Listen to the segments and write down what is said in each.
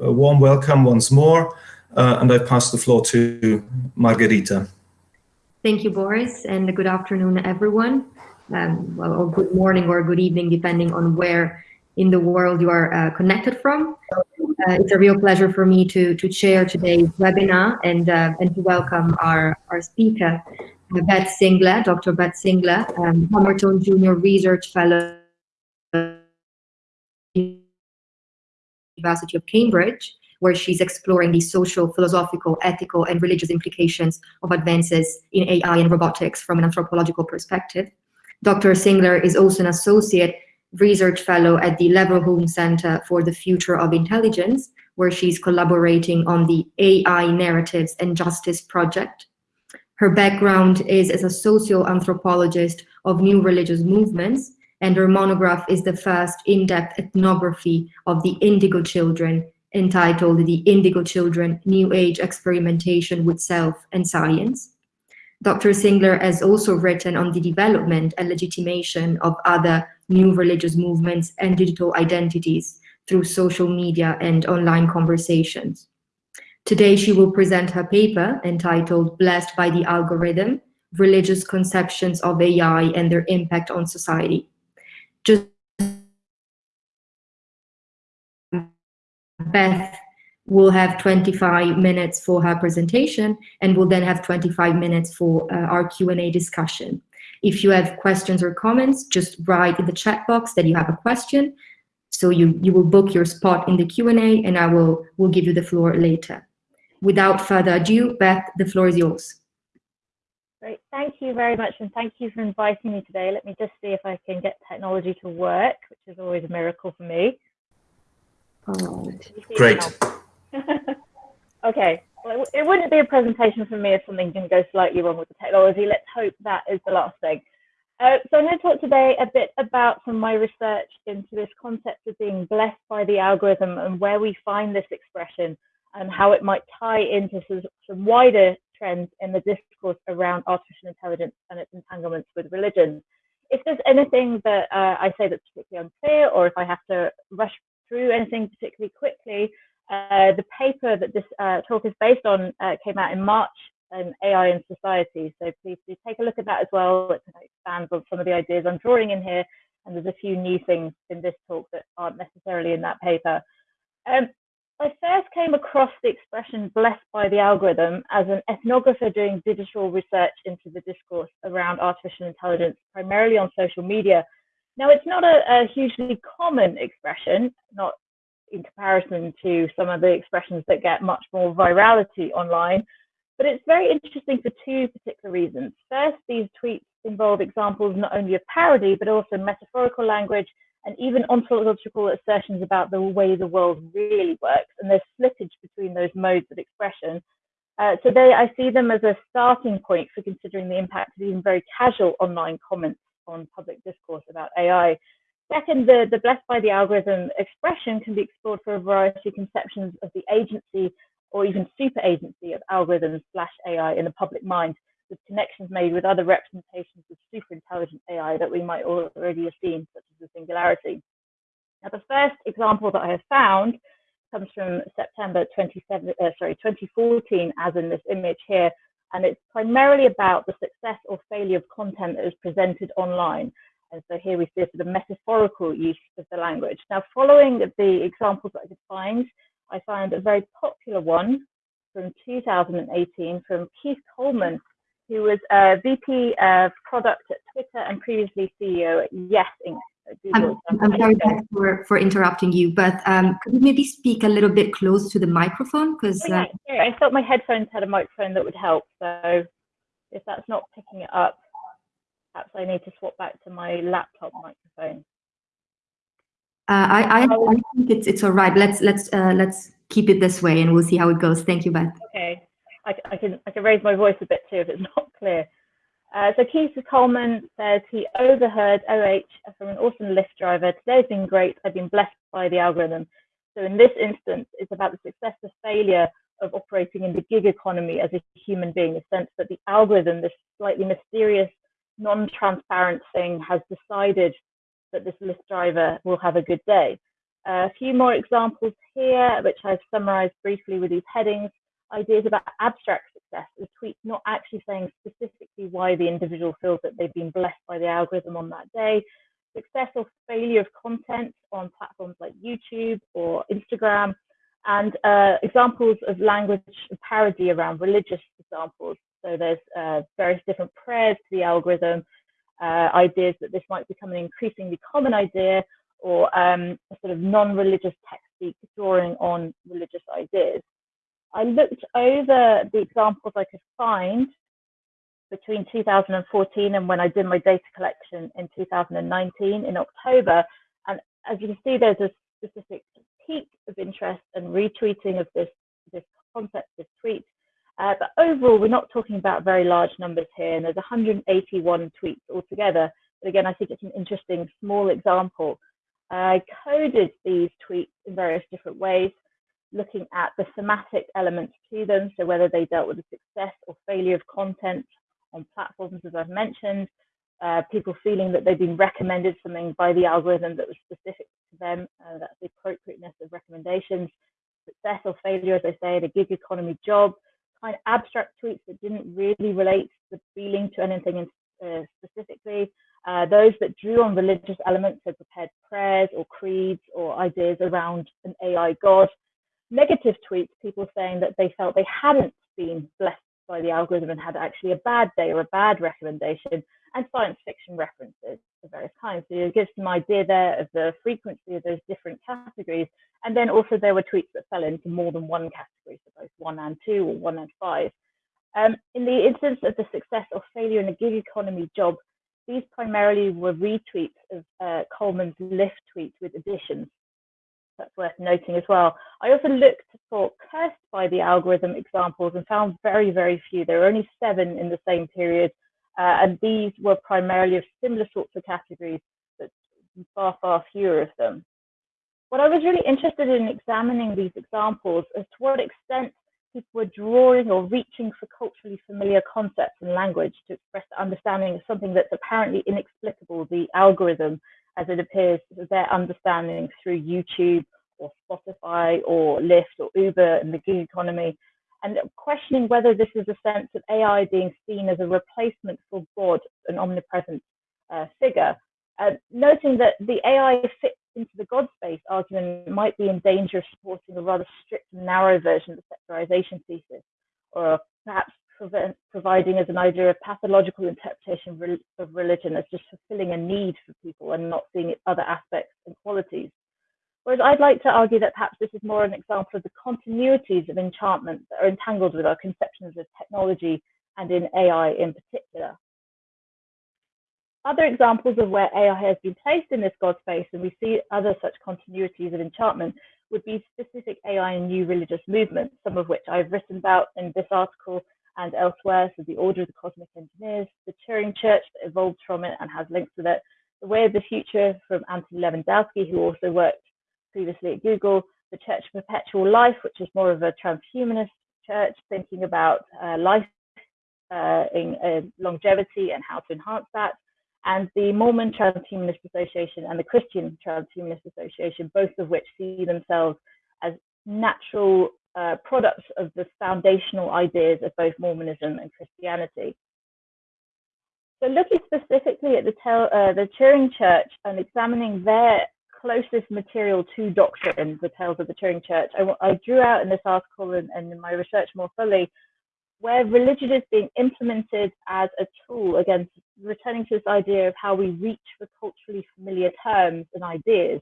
a warm welcome once more, uh, and I pass the floor to Margherita. Thank you, Boris, and good afternoon, everyone. Um, well, or good morning or good evening, depending on where in the world you are uh, connected from. Uh, it's a real pleasure for me to, to chair today's webinar and, uh, and to welcome our, our speaker, Beth Singler, Dr. Beth Singler, um, Junior Research Fellow University of Cambridge, where she's exploring the social, philosophical, ethical, and religious implications of advances in AI and robotics from an anthropological perspective. Dr. Singler is also an associate research fellow at the Leverhulme Center for the Future of Intelligence, where she's collaborating on the AI Narratives and Justice project. Her background is as a social anthropologist of new religious movements, and her monograph is the first in-depth ethnography of the Indigo Children, entitled The Indigo Children, New Age Experimentation with Self and Science. Dr. Singler has also written on the development and legitimation of other new religious movements and digital identities through social media and online conversations. Today, she will present her paper entitled Blessed by the Algorithm, Religious Conceptions of AI and Their Impact on Society. Just Beth will have 25 minutes for her presentation and we'll then have 25 minutes for uh, our Q&A discussion. If you have questions or comments, just write in the chat box that you have a question. So you, you will book your spot in the Q&A and I will, will give you the floor later. Without further ado, Beth, the floor is yours. Great, thank you very much and thank you for inviting me today. Let me just see if I can get technology to work, which is always a miracle for me. Oh, Great. okay, well, it wouldn't be a presentation for me if something didn't go slightly wrong with the technology. Let's hope that is the last thing. Uh, so I'm going to talk today a bit about some of my research into this concept of being blessed by the algorithm and where we find this expression and how it might tie into some, some wider trends in the discourse around artificial intelligence and its entanglements with religion. If there's anything that uh, I say that's particularly unclear or if I have to rush through anything particularly quickly, uh, the paper that this uh, talk is based on uh, came out in March in AI and Society. So please do take a look at that as well. It expands on some of the ideas I'm drawing in here. And there's a few new things in this talk that aren't necessarily in that paper. Um, I first came across the expression blessed by the algorithm as an ethnographer doing digital research into the discourse around artificial intelligence, primarily on social media. Now, it's not a, a hugely common expression, not in comparison to some of the expressions that get much more virality online. But it's very interesting for two particular reasons. First, these tweets involve examples not only of parody, but also metaphorical language and even ontological assertions about the way the world really works. And there's slippage between those modes of expression. Uh, so they, I see them as a starting point for considering the impact of even very casual online comments on public discourse about AI. Second, the, the blessed by the algorithm expression can be explored for a variety of conceptions of the agency or even super agency of algorithms slash AI in the public mind, with connections made with other representations of super intelligent AI that we might already have seen, such as the singularity. Now, the first example that I have found comes from September 27, uh, sorry, 2014, as in this image here, and it's primarily about the success or failure of content that is presented online. And so here we see a sort of metaphorical use of the language. Now, following the examples that I could find, I found a very popular one from 2018 from Keith Coleman, who was a VP of product at Twitter and previously CEO at Yes Inc. I'm, I'm sorry for, for interrupting you, but um, could you maybe speak a little bit close to the microphone? Because oh, yeah, uh, yeah, I thought my headphones had a microphone that would help. So if that's not picking it up, perhaps I need to swap back to my laptop microphone. Uh, I, I, I think it's it's all right. Let's let's uh, let's keep it this way, and we'll see how it goes. Thank you, Beth. Okay, I, I can I can raise my voice a bit too if it's not clear. Uh, so Keith Coleman says he overheard OH from an awesome Lyft driver. Today's been great. I've been blessed by the algorithm. So in this instance, it's about the success or failure of operating in the gig economy as a human being, the sense that the algorithm, this slightly mysterious non-transparent thing has decided that this Lyft driver will have a good day. A few more examples here, which I've summarized briefly with these headings. Ideas about abstract success, the tweet not actually saying specifically why the individual feels that they've been blessed by the algorithm on that day. Success or failure of content on platforms like YouTube or Instagram, and uh, examples of language parody around religious examples. So there's uh, various different prayers to the algorithm, uh, ideas that this might become an increasingly common idea, or um, a sort of non-religious technique drawing on religious ideas. I looked over the examples I could find between 2014 and when I did my data collection in 2019 in October. And as you can see, there's a specific peak of interest and retweeting of this, this concept, this tweet. Uh, but overall, we're not talking about very large numbers here, and there's 181 tweets altogether. But again, I think it's an interesting small example. I coded these tweets in various different ways, looking at the thematic elements to them, so whether they dealt with the success or failure of content on platforms, as I've mentioned, uh, people feeling that they've been recommended something by the algorithm that was specific to them, uh, that's the appropriateness of recommendations, success or failure, as I say, the gig economy job, kind of abstract tweets that didn't really relate the feeling to anything in, uh, specifically, uh, those that drew on religious elements, so prepared prayers or creeds or ideas around an AI god, negative tweets, people saying that they felt they hadn't been blessed by the algorithm and had actually a bad day or a bad recommendation, and science fiction references of various kinds. So it gives some idea there of the frequency of those different categories. And then also there were tweets that fell into more than one category, so both one and two or one and five. Um, in the instance of the success or failure in a gig economy job, these primarily were retweets of uh, Coleman's Lyft tweet with additions. That's worth noting as well. I also looked for cursed by the algorithm examples and found very, very few. There were only seven in the same period uh, and these were primarily of similar sorts of categories, but far, far fewer of them. What I was really interested in examining these examples is to what extent people were drawing or reaching for culturally familiar concepts and language to express the understanding of something that's apparently inexplicable, the algorithm, as it appears their understanding through YouTube or Spotify or Lyft or Uber and the gig economy and questioning whether this is a sense of AI being seen as a replacement for God, an omnipresent uh, figure, uh, noting that the AI fits into the God space argument might be in danger of supporting a rather strict and narrow version of the secularization thesis, or perhaps providing as an idea of pathological interpretation of religion as just fulfilling a need for people and not seeing other aspects and qualities. Whereas I'd like to argue that perhaps this is more an example of the continuities of enchantment that are entangled with our conceptions of technology and in AI in particular. Other examples of where AI has been placed in this God space, and we see other such continuities of enchantment, would be specific AI and new religious movements, some of which I've written about in this article and elsewhere. So the Order of the Cosmic Engineers, the Turing Church that evolved from it and has links with it, the Way of the Future from Anthony Levandowski, who also worked previously at Google, the Church of Perpetual Life, which is more of a transhumanist church, thinking about uh, life uh, in uh, longevity and how to enhance that, and the Mormon Transhumanist Association and the Christian Transhumanist Association, both of which see themselves as natural uh, products of the foundational ideas of both Mormonism and Christianity. So looking specifically at the, uh, the Turing Church and examining their closest material to doctrine, the Tales of the Turing Church. I, I drew out in this article and, and in my research more fully where religion is being implemented as a tool, again, returning to this idea of how we reach for culturally familiar terms and ideas.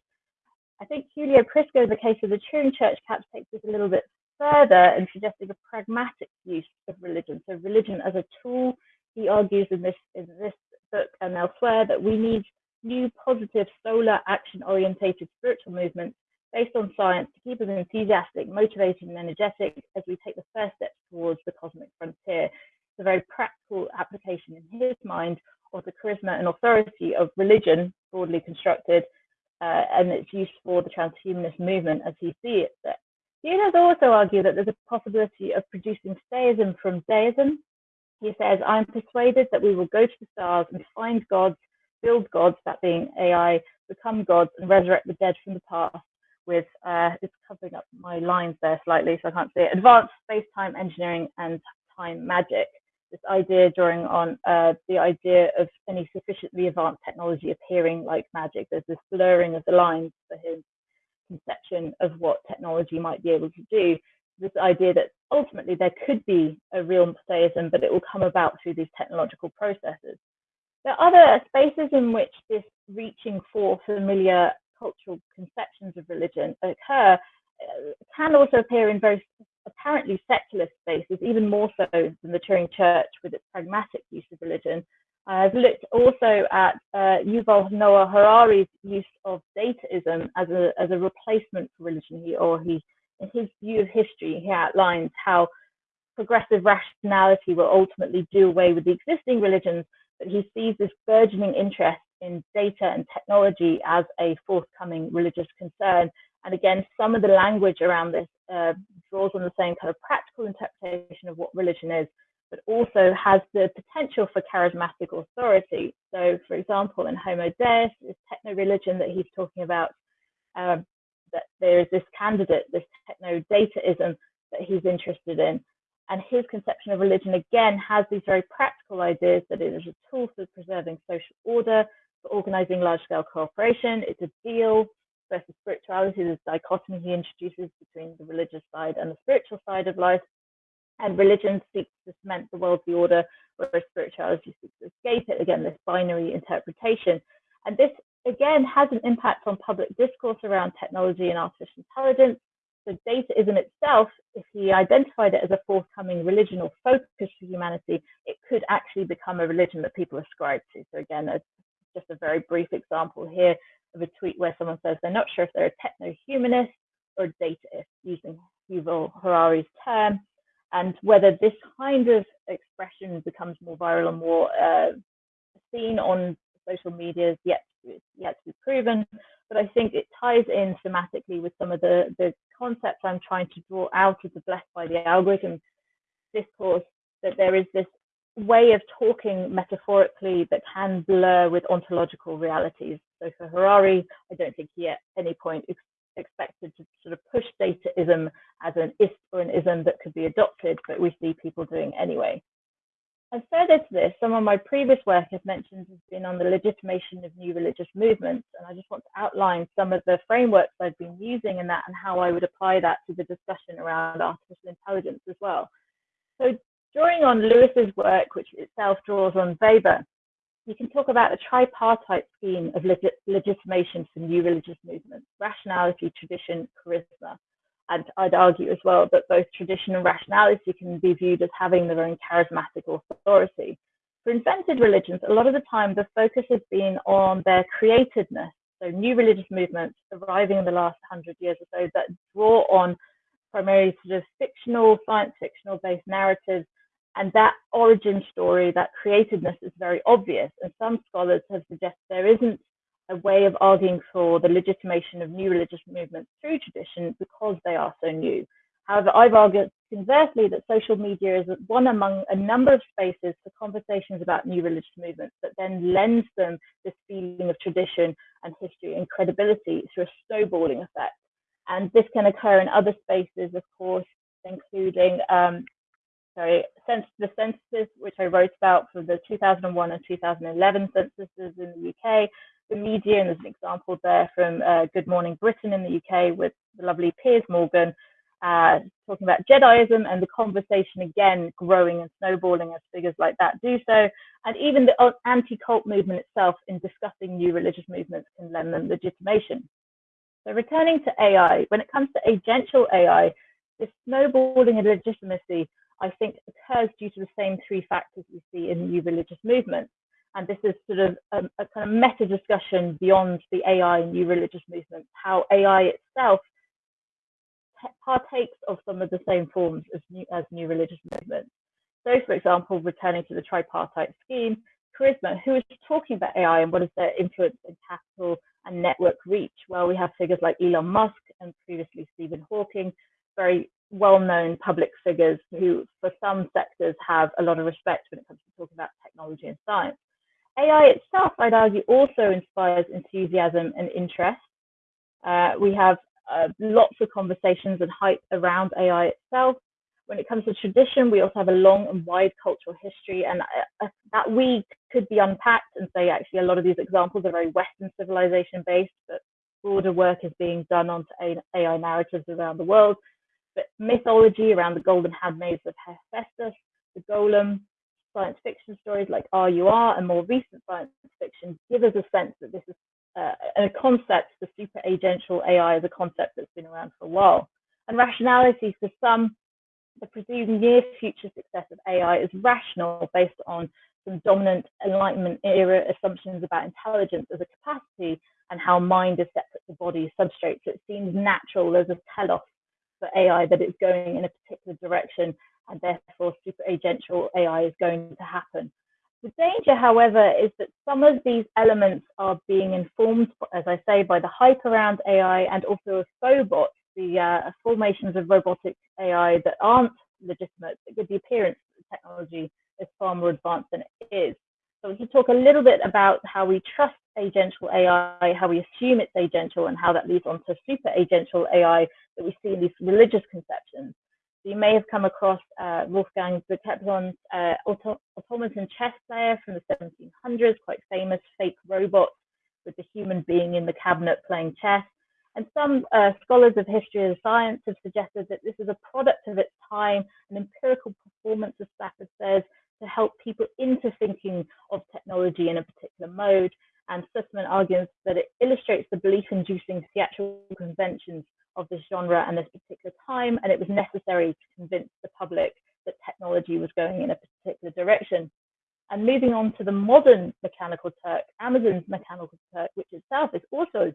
I think Giulio Prisco, the case of the Turing Church, perhaps takes this a little bit further and suggesting a pragmatic use of religion. So religion as a tool, he argues in this in this book and elsewhere that we need new positive solar action orientated spiritual movements based on science to keep us enthusiastic, motivated, and energetic as we take the first steps towards the cosmic frontier. It's a very practical application in his mind of the charisma and authority of religion, broadly constructed, uh, and its use for the transhumanist movement as he sees it. He has also argued that there's a possibility of producing theism from deism. He says, I'm persuaded that we will go to the stars and find gods build gods, that being AI, become gods and resurrect the dead from the past, with, uh, it's covering up my lines there slightly, so I can't see it, advanced space-time engineering and time magic. This idea drawing on uh, the idea of any sufficiently advanced technology appearing like magic. There's this blurring of the lines for his conception of what technology might be able to do. This idea that ultimately there could be a real theism, but it will come about through these technological processes. There are other spaces in which this reaching for familiar cultural conceptions of religion occur uh, can also appear in very apparently secular spaces, even more so than the Turing Church with its pragmatic use of religion. I've looked also at uh, Yuval Noah Harari's use of dataism as a, as a replacement for religion. He, or he, in his view of history, he outlines how progressive rationality will ultimately do away with the existing religions, but he sees this burgeoning interest in data and technology as a forthcoming religious concern. And again, some of the language around this uh, draws on the same kind of practical interpretation of what religion is, but also has the potential for charismatic authority. So, for example, in Homo Deus, this techno religion that he's talking about, um, that there is this candidate, this techno dataism that he's interested in. And his conception of religion, again, has these very practical ideas that it is a tool for preserving social order, for organizing large scale cooperation, it's a deal versus spirituality, this dichotomy he introduces between the religious side and the spiritual side of life. And religion seeks to cement the worldly order, whereas spirituality seeks to escape it. Again, this binary interpretation. And this, again, has an impact on public discourse around technology and artificial intelligence. So dataism itself, if he identified it as a forthcoming religion or focus for humanity, it could actually become a religion that people ascribe to. So again, just a very brief example here of a tweet where someone says they're not sure if they're a techno-humanist or a dataist, using Yuval Harari's term, and whether this kind of expression becomes more viral and more uh, seen on social media is yet to, yet to be proven. But I think it ties in thematically with some of the, the concepts I'm trying to draw out of the blessed by the algorithm discourse that there is this way of talking metaphorically that can blur with ontological realities. So for Harari, I don't think he at any point expected to sort of push dataism as an ist or an ism that could be adopted, but we see people doing anyway. And further to this, some of my previous work I've mentioned has been on the legitimation of new religious movements. And I just want to outline some of the frameworks I've been using in that and how I would apply that to the discussion around artificial intelligence as well. So Drawing on Lewis's work, which itself draws on Weber, you can talk about a tripartite scheme of legit legitimation for new religious movements, rationality, tradition, charisma. And I'd argue as well that both tradition and rationality can be viewed as having their own charismatic authority. For invented religions, a lot of the time the focus has been on their createdness. So new religious movements arriving in the last hundred years or so that draw on primarily sort of fictional, science fictional based narratives and that origin story, that createdness is very obvious. And some scholars have suggested there isn't a way of arguing for the legitimation of new religious movements through tradition because they are so new. However, I've argued conversely that social media is one among a number of spaces for conversations about new religious movements that then lends them this feeling of tradition and history and credibility through a snowballing effect. And this can occur in other spaces, of course, including um, sorry, the censuses which I wrote about for the 2001 and 2011 censuses in the UK, the media, there's an example there from uh, Good Morning Britain in the UK with the lovely Piers Morgan uh, talking about Jediism and the conversation again growing and snowballing as figures like that do so. And even the anti-cult movement itself in discussing new religious movements can lend them legitimation. So returning to AI, when it comes to agential AI, this snowballing of legitimacy I think occurs due to the same three factors we see in new religious movements. And this is sort of a, a kind of meta discussion beyond the AI and new religious movements, how AI itself partakes of some of the same forms as new, as new religious movements. So, for example, returning to the tripartite scheme, Charisma, who is talking about AI and what is their influence in capital and network reach? Well, we have figures like Elon Musk and previously Stephen Hawking, very well-known public figures who, for some sectors, have a lot of respect when it comes to talking about technology and science. AI itself, I'd argue, also inspires enthusiasm and interest. Uh, we have uh, lots of conversations and hype around AI itself. When it comes to tradition, we also have a long and wide cultural history, and uh, uh that we could be unpacked and say actually a lot of these examples are very Western civilization based, but broader work is being done onto AI narratives around the world. Mythology around the golden handmaids of Hephaestus, the golem, science fiction stories like RUR, and more recent science fiction give us a sense that this is uh, a concept, the super agential AI is a concept that's been around for a while. And rationality for some, the presumed near future success of AI is rational based on some dominant Enlightenment era assumptions about intelligence as a capacity and how mind is separate to body substrate. So it seems natural, there's a telos for AI that it's going in a particular direction and therefore super agential AI is going to happen. The danger, however, is that some of these elements are being informed, as I say, by the hype around AI and also of fauxbots, the uh, formations of robotic AI that aren't legitimate, but give the appearance that the technology is far more advanced than it is. So we can talk a little bit about how we trust agential AI, how we assume it's agential, and how that leads on to super agential AI that we see in these religious conceptions. So you may have come across uh, Wolfgang Kempelen's uh, auto automaton chess player from the 1700s, quite famous fake robot with the human being in the cabinet playing chess. And some uh, scholars of history and science have suggested that this is a product of its time, an empirical performance, as Stafford says, to help people into thinking of technology in a particular mode. And Sussman argues that it illustrates the belief-inducing theatrical conventions of this genre and this particular time, and it was necessary to convince the public that technology was going in a particular direction. And moving on to the modern Mechanical Turk, Amazon's Mechanical Turk, which itself is also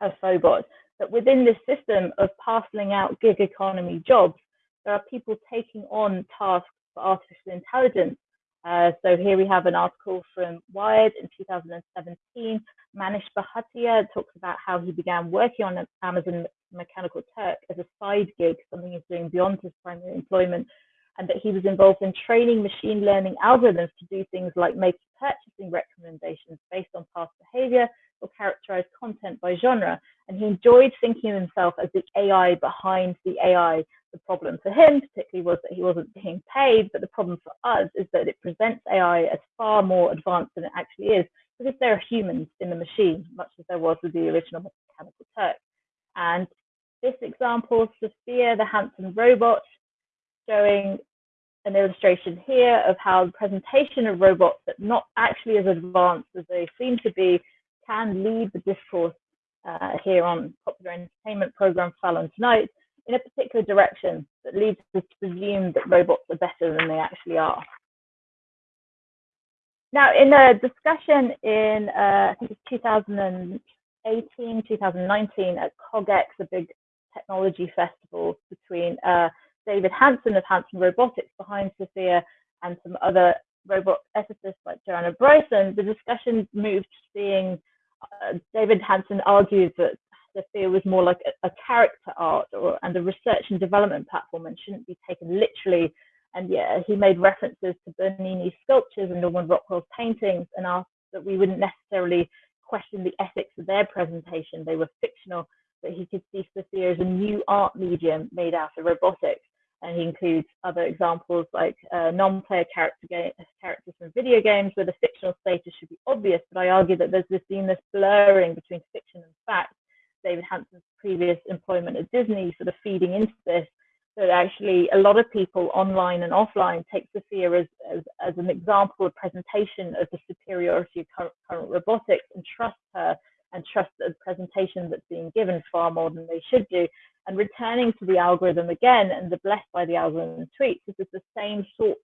a fauxbot, that within this system of parceling out gig economy jobs, there are people taking on tasks for artificial intelligence uh, so here we have an article from Wired in 2017. Manish Bhatia talks about how he began working on Amazon Mechanical Turk as a side gig, something he's doing beyond his primary employment, and that he was involved in training machine learning algorithms to do things like make purchasing recommendations based on past behavior or characterize content by genre. And he enjoyed thinking of himself as the AI behind the AI problem for him, particularly, was that he wasn't being paid. But the problem for us is that it presents AI as far more advanced than it actually is, because there are humans in the machine, much as there was with the original Mechanical Turk. And this example, Sophia, the Hanson robot, showing an illustration here of how the presentation of robots that not actually as advanced as they seem to be can lead the discourse uh, here on popular entertainment program Fallon Tonight in a particular direction that leads us to presume that robots are better than they actually are. Now, in a discussion in, uh, I think it's 2018, 2019 at CogX, a big technology festival between uh, David Hanson of Hanson Robotics behind Sophia and some other robot ethicists like Joanna Bryson, the discussion moved to seeing uh, David Hanson argues that Sophia was more like a, a character art or and a research and development platform and shouldn't be taken literally. And yeah, he made references to Bernini's sculptures and Norman Rockwell's paintings and asked that we wouldn't necessarily question the ethics of their presentation. They were fictional, but he could see Sophia as a new art medium made out of robotics. And he includes other examples like uh, non-player character characters from video games where the fictional status should be obvious. But I argue that there's this this blurring between fiction and fact David Hanson's previous employment at Disney sort of feeding into this. that actually, a lot of people online and offline take Sophia as, as, as an example of presentation of the superiority of current, current robotics and trust her and trust the presentation that's being given far more than they should do. And returning to the algorithm again and the blessed by the algorithm tweets, this is the same sort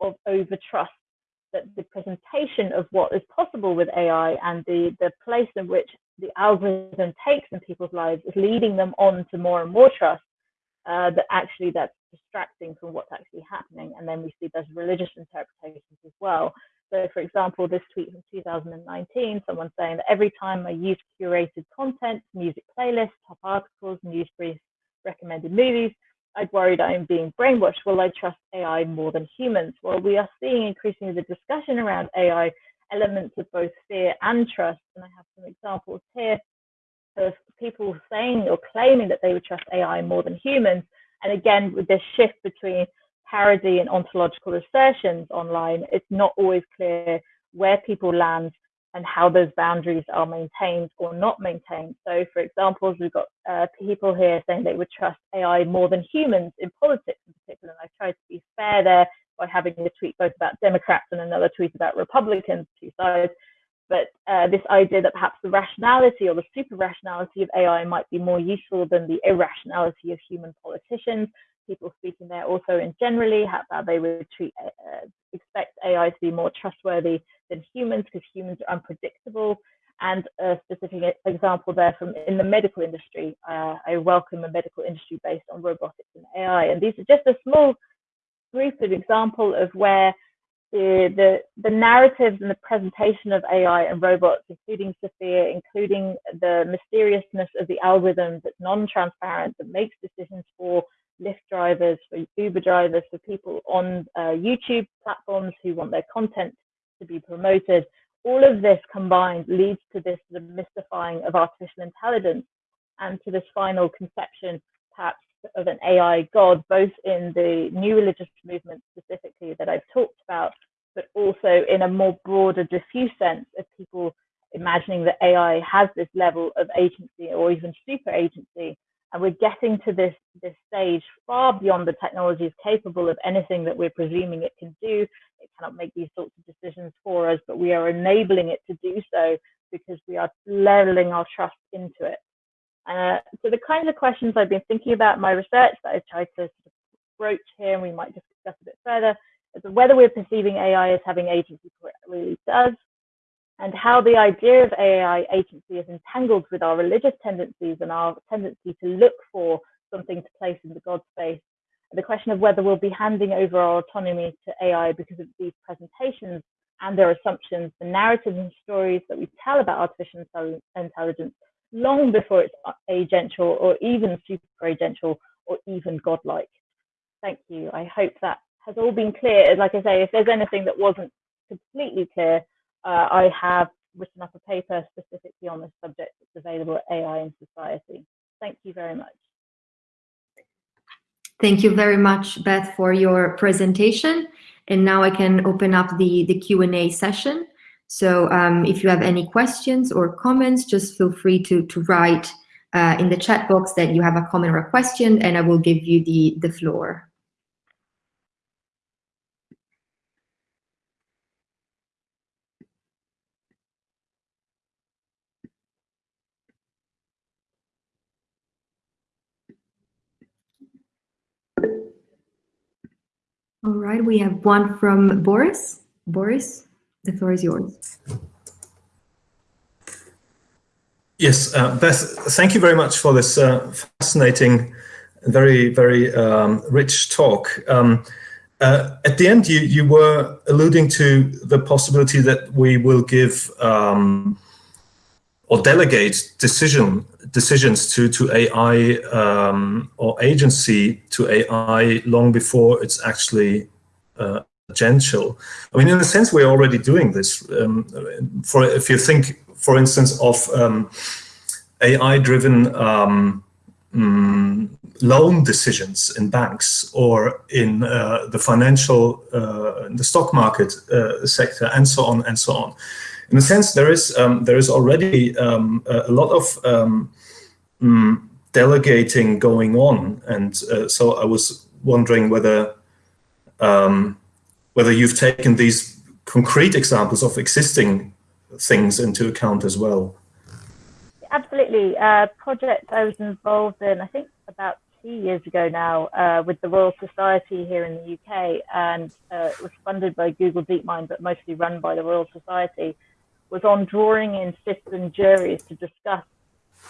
of over trust that the presentation of what is possible with AI and the, the place in which the algorithm takes in people's lives is leading them on to more and more trust uh, that actually that's distracting from what's actually happening. And then we see there's religious interpretations as well. So, for example, this tweet from 2019, someone saying that every time I use curated content, music playlists, top articles, news briefs, recommended movies, I'd worried I'm being brainwashed. Will I trust AI more than humans? Well, we are seeing increasingly the discussion around AI elements of both fear and trust. And I have some examples here of people saying or claiming that they would trust AI more than humans. And again, with this shift between parody and ontological assertions online, it's not always clear where people land and how those boundaries are maintained or not maintained. So, for example, we've got uh, people here saying they would trust AI more than humans in politics in particular. And I've tried to be fair there by having a tweet both about Democrats and another tweet about Republicans, two sides. But uh, this idea that perhaps the rationality or the super rationality of AI might be more useful than the irrationality of human politicians. People speaking there also in generally how, they would treat, uh, expect AI to be more trustworthy than humans because humans are unpredictable. And a specific example there from in the medical industry, uh, I welcome a medical industry based on robotics and AI. And these are just a small group of example of where the, the, the narratives and the presentation of AI and robots, including Sophia, including the mysteriousness of the algorithm that's non-transparent, that makes decisions for Lyft drivers, for Uber drivers, for people on uh, YouTube platforms who want their content to be promoted. All of this combined leads to this the mystifying of artificial intelligence and to this final conception, perhaps of an AI God, both in the new religious movement specifically that I've talked about, but also in a more broader, diffuse sense of people imagining that AI has this level of agency or even super agency. And we're getting to this, this stage far beyond the technology is capable of anything that we're presuming it can do. It cannot make these sorts of decisions for us, but we are enabling it to do so because we are leveling our trust into it. Uh, so the kinds of questions I've been thinking about in my research that I've tried to sort of broach here, and we might just discuss a bit further, is whether we're perceiving AI as having agency for it really does, and how the idea of AI agency is entangled with our religious tendencies and our tendency to look for something to place in the God space. The question of whether we'll be handing over our autonomy to AI because of these presentations and their assumptions, the narratives and stories that we tell about artificial intelligence long before it's agential or even super agential or even godlike. Thank you. I hope that has all been clear. Like I say, if there's anything that wasn't completely clear, uh, I have written up a paper specifically on this subject that's available at AI in Society. Thank you very much. Thank you very much, Beth, for your presentation. And now I can open up the, the Q&A session. So um, if you have any questions or comments, just feel free to, to write uh, in the chat box that you have a comment or a question, and I will give you the, the floor. All right, we have one from Boris. Boris? The floor is yours. Yes, uh, Beth, thank you very much for this uh, fascinating, very, very um, rich talk. Um, uh, at the end, you, you were alluding to the possibility that we will give um, or delegate decision decisions to to AI um, or agency to AI long before it's actually agential. I mean, in a sense, we're already doing this. Um, for if you think, for instance, of um, AI-driven um, mm, loan decisions in banks or in uh, the financial, uh, in the stock market uh, sector, and so on and so on. In a sense, there is um, there is already um, a lot of um, mm, delegating going on, and uh, so I was wondering whether um, whether you've taken these concrete examples of existing things into account as well. Absolutely. Uh, project I was involved in, I think about two years ago now, uh, with the Royal Society here in the UK, and uh, it was funded by Google DeepMind, but mostly run by the Royal Society, was on drawing in citizen juries to discuss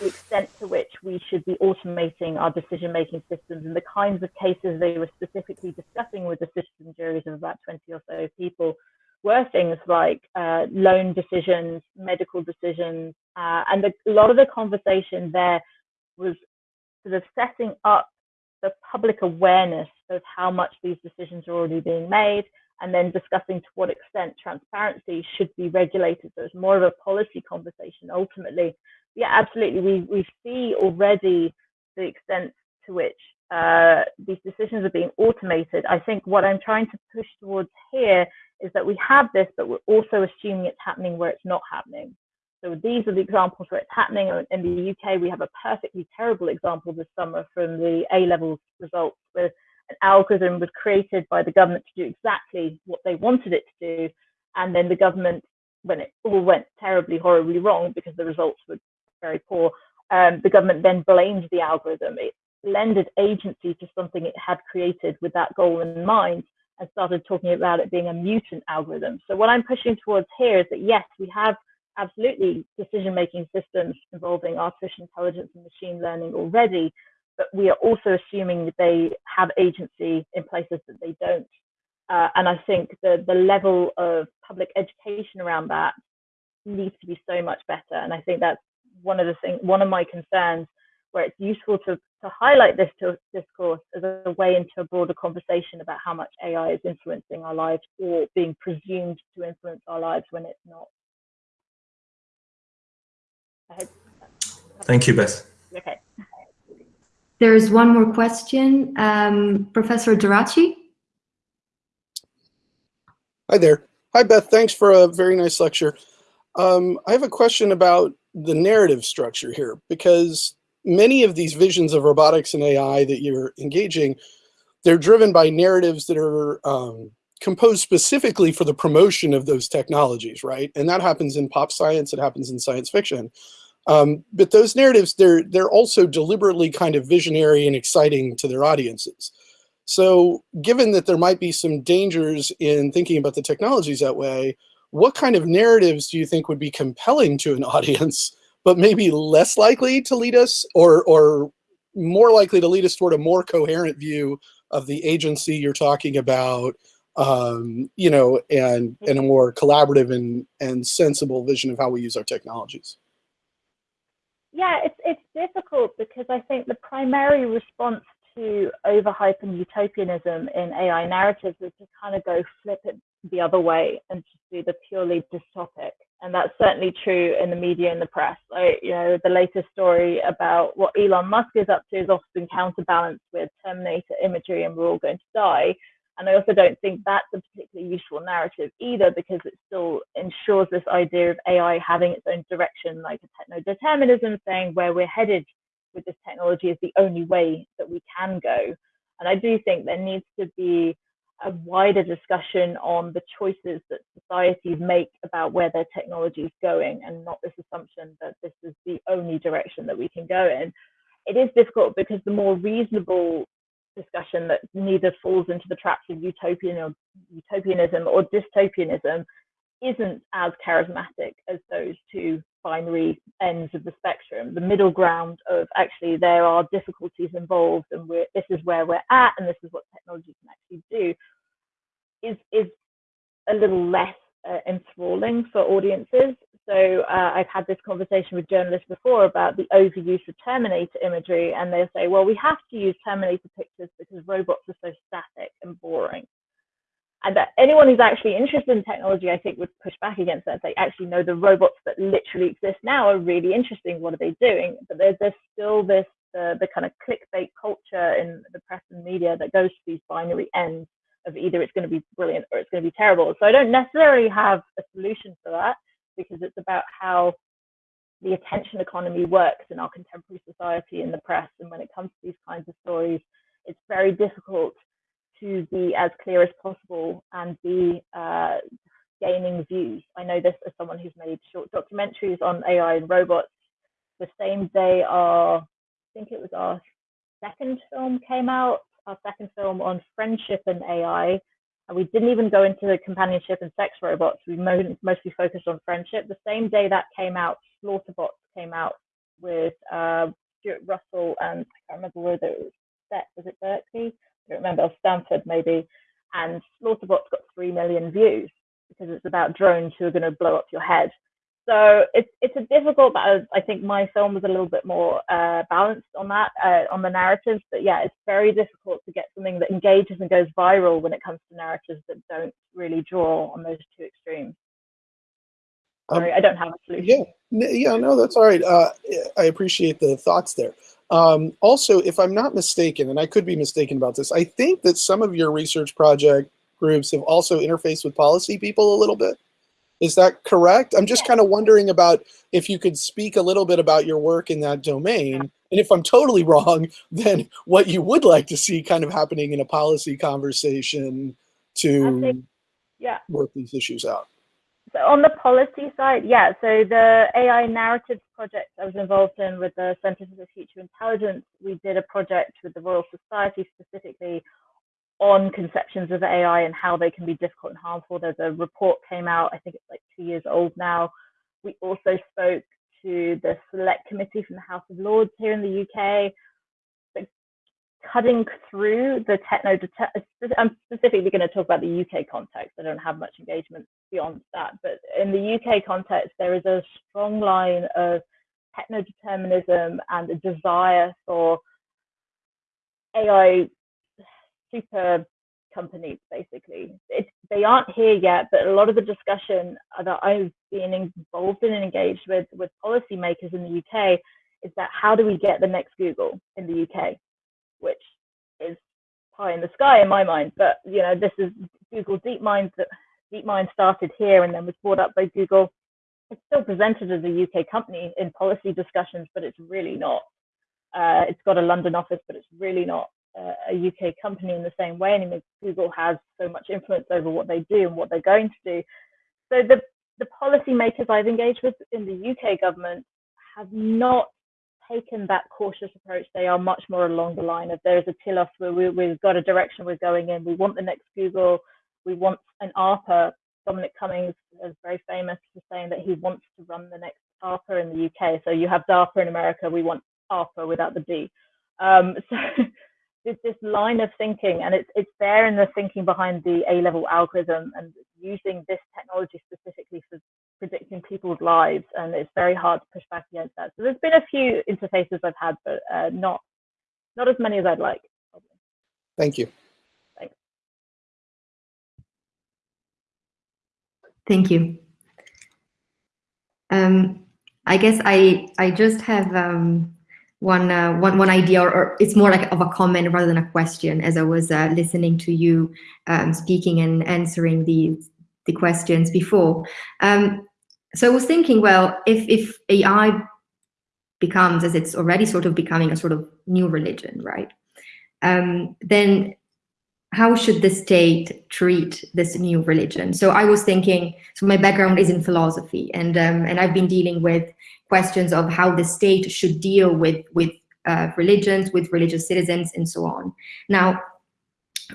the extent to which we should be automating our decision-making systems and the kinds of cases they were specifically discussing with the citizen juries of about 20 or so people were things like uh, loan decisions, medical decisions, uh, and the, a lot of the conversation there was sort of setting up the public awareness of how much these decisions are already being made and then discussing to what extent transparency should be regulated. So it's more of a policy conversation ultimately. Yeah, absolutely. We, we see already the extent to which uh, these decisions are being automated. I think what I'm trying to push towards here is that we have this, but we're also assuming it's happening where it's not happening. So these are the examples where it's happening. In the UK, we have a perfectly terrible example this summer from the A levels results, an algorithm was created by the government to do exactly what they wanted it to do, and then the government, when it all went terribly, horribly wrong because the results were very poor, um, the government then blamed the algorithm. It lended agency to something it had created with that goal in mind and started talking about it being a mutant algorithm. So what I'm pushing towards here is that yes, we have absolutely decision-making systems involving artificial intelligence and machine learning already, but we are also assuming that they have agency in places that they don't. Uh, and I think the, the level of public education around that needs to be so much better. And I think that's one of the things, one of my concerns where it's useful to, to highlight this to, discourse as a way into a broader conversation about how much AI is influencing our lives or being presumed to influence our lives when it's not. Thank you, Beth. Okay. There's one more question. Um, Professor Geraci? Hi there. Hi, Beth. Thanks for a very nice lecture. Um, I have a question about the narrative structure here, because many of these visions of robotics and AI that you're engaging, they're driven by narratives that are um, composed specifically for the promotion of those technologies, right? And that happens in pop science, it happens in science fiction. Um, but those narratives, they're, they're also deliberately kind of visionary and exciting to their audiences. So given that there might be some dangers in thinking about the technologies that way, what kind of narratives do you think would be compelling to an audience, but maybe less likely to lead us or, or more likely to lead us toward a more coherent view of the agency you're talking about, um, you know, and, and a more collaborative and, and sensible vision of how we use our technologies? Yeah, it's it's difficult because I think the primary response to overhype and utopianism in AI narratives is to kind of go flip it the other way and just do the purely dystopic. And that's certainly true in the media and the press. Like, you know, the latest story about what Elon Musk is up to is often counterbalanced with Terminator imagery and we're all going to die. And I also don't think that's a particularly useful narrative either, because it still ensures this idea of AI having its own direction, like a techno determinism, saying where we're headed with this technology is the only way that we can go. And I do think there needs to be a wider discussion on the choices that societies make about where their technology is going and not this assumption that this is the only direction that we can go in. It is difficult because the more reasonable discussion that neither falls into the traps of utopian or utopianism or dystopianism isn't as charismatic as those two binary ends of the spectrum. The middle ground of actually there are difficulties involved and we're, this is where we're at and this is what technology can actually do is is a little less uh, enthralling for audiences. So uh, I've had this conversation with journalists before about the overuse of Terminator imagery, and they'll say, well, we have to use Terminator pictures because robots are so static and boring. And that anyone who's actually interested in technology, I think, would push back against that. They actually know the robots that literally exist now are really interesting. What are they doing? But there's, there's still this uh, the kind of clickbait culture in the press and media that goes to these binary ends of either it's going to be brilliant or it's going to be terrible. So I don't necessarily have a solution for that because it's about how the attention economy works in our contemporary society in the press. And when it comes to these kinds of stories, it's very difficult to be as clear as possible and be uh, gaining views. I know this as someone who's made short documentaries on AI and robots. The same day our, I think it was our second film came out, our second film on friendship and AI, and we didn't even go into the companionship and sex robots. We mostly focused on friendship. The same day that came out, Slaughterbots came out with uh, Stuart Russell and I can't remember where it was set. Was it Berkeley? I don't remember. Stanford maybe. And Slaughterbots got three million views because it's about drones who are going to blow up your head. So it's it's a difficult, but I think my film was a little bit more uh, balanced on that, uh, on the narratives. But yeah, it's very difficult to get something that engages and goes viral when it comes to narratives that don't really draw on those two extremes. Sorry, um, I don't have a solution. Yeah, yeah, no, that's all right. Uh, I appreciate the thoughts there. Um, also, if I'm not mistaken, and I could be mistaken about this, I think that some of your research project groups have also interfaced with policy people a little bit. Is that correct? I'm just kind of wondering about if you could speak a little bit about your work in that domain. And if I'm totally wrong, then what you would like to see kind of happening in a policy conversation to think, yeah. work these issues out. So on the policy side, yeah. So the AI narratives project I was involved in with the Center for the Future Intelligence, we did a project with the Royal Society specifically on conceptions of AI and how they can be difficult and harmful. There's a report came out, I think it's like two years old now. We also spoke to the select committee from the House of Lords here in the UK, cutting through the techno. I'm specifically going to talk about the UK context. I don't have much engagement beyond that, but in the UK context, there is a strong line of techno determinism and a desire for AI super companies basically. It, they aren't here yet but a lot of the discussion that i've been involved in and engaged with with policymakers in the uk is that how do we get the next google in the uk which is pie in the sky in my mind. But you know this is google deepmind that deepmind started here and then was bought up by google. It's still presented as a uk company in policy discussions but it's really not uh, it's got a london office but it's really not a UK company in the same way anymore. Google has so much influence over what they do and what they're going to do. So the the policymakers I've engaged with in the UK government have not taken that cautious approach. They are much more along the line of there's a Telos where we, we've got a direction we're going in. We want the next Google. We want an ARPA. Dominic Cummings is very famous for saying that he wants to run the next ARPA in the UK. So you have DARPA in America. We want ARPA without the D. Um, so it's this line of thinking, and it's it's there in the thinking behind the A level algorithm and using this technology specifically for predicting people's lives, and it's very hard to push back against that. So there's been a few interfaces I've had, but uh, not not as many as I'd like. Probably. Thank you. Thanks. Thank you. Um, I guess I I just have um, one, uh, one, one idea, or, or, it's more like of a comment rather than a question as I was uh, listening to you um, speaking and answering the, the questions before. Um, so I was thinking, well, if, if AI becomes, as it's already sort of becoming a sort of new religion, right? Um, then how should the state treat this new religion? So I was thinking, so my background is in philosophy and, um, and I've been dealing with questions of how the state should deal with, with uh, religions, with religious citizens, and so on. Now,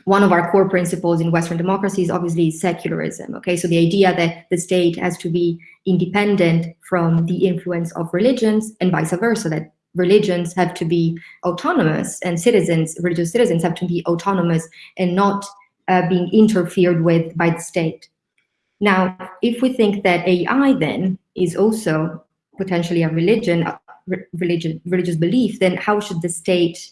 one of our core principles in Western democracy is obviously secularism. Okay, so the idea that the state has to be independent from the influence of religions and vice versa, that religions have to be autonomous and citizens, religious citizens have to be autonomous and not uh, being interfered with by the state. Now, if we think that AI then is also potentially a religion, a religion, religious belief, then how should the state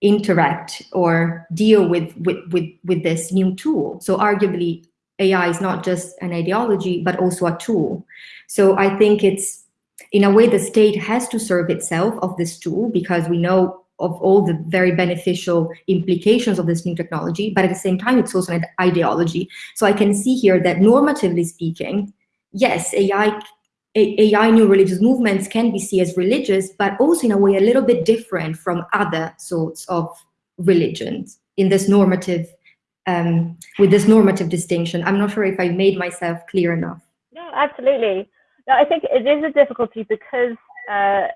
interact or deal with, with, with, with this new tool? So arguably, AI is not just an ideology, but also a tool. So I think it's, in a way, the state has to serve itself of this tool because we know of all the very beneficial implications of this new technology, but at the same time, it's also an ideology. So I can see here that normatively speaking, yes, AI AI new religious movements can be seen as religious, but also in a way a little bit different from other sorts of religions in this normative, um, with this normative distinction. I'm not sure if I made myself clear enough. No, absolutely. No, I think it is a difficulty because uh,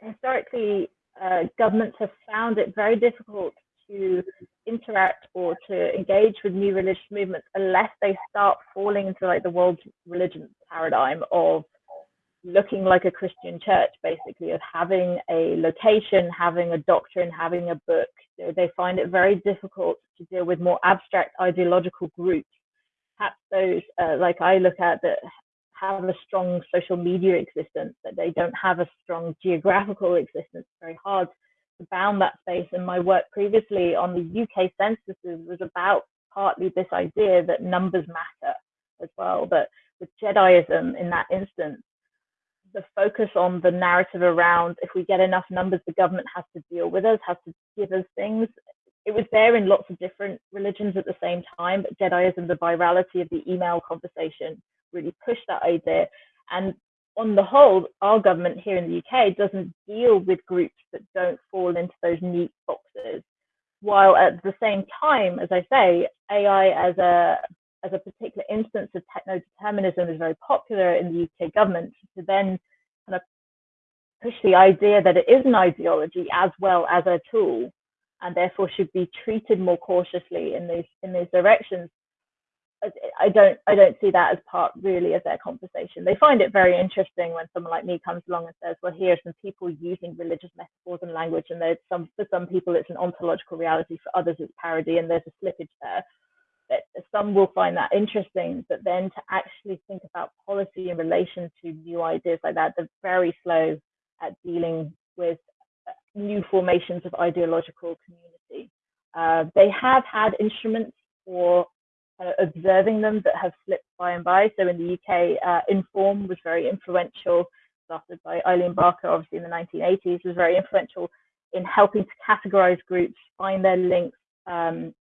historically uh, governments have found it very difficult to interact or to engage with new religious movements unless they start falling into like the world religion paradigm of looking like a Christian church, basically, of having a location, having a doctrine, having a book. So They find it very difficult to deal with more abstract ideological groups. Perhaps those, uh, like I look at, that have a strong social media existence, that they don't have a strong geographical existence. It's very hard to bound that space. And my work previously on the UK censuses was about partly this idea that numbers matter as well. But with Jediism in that instance, the focus on the narrative around if we get enough numbers, the government has to deal with us, has to give us things. It was there in lots of different religions at the same time, but Jediism, the virality of the email conversation really push that idea. And on the whole, our government here in the UK doesn't deal with groups that don't fall into those neat boxes. While at the same time, as I say, AI as a as a particular instance of techno determinism is very popular in the UK government to then kind of push the idea that it is an ideology as well as a tool and therefore should be treated more cautiously in these in these directions I don't I don't see that as part really of their conversation. They find it very interesting when someone like me comes along and says, "Well, here are some people using religious metaphors and language, and there's some for some people it's an ontological reality, for others it's parody, and there's a slippage there." But some will find that interesting, but then to actually think about policy in relation to new ideas like that, they're very slow at dealing with uh, new formations of ideological community. Uh, they have had instruments for uh, observing them that have slipped by and by. So in the UK, uh, Inform was very influential, started by Eileen Barker, obviously in the 1980s, was very influential in helping to categorize groups, find their links um,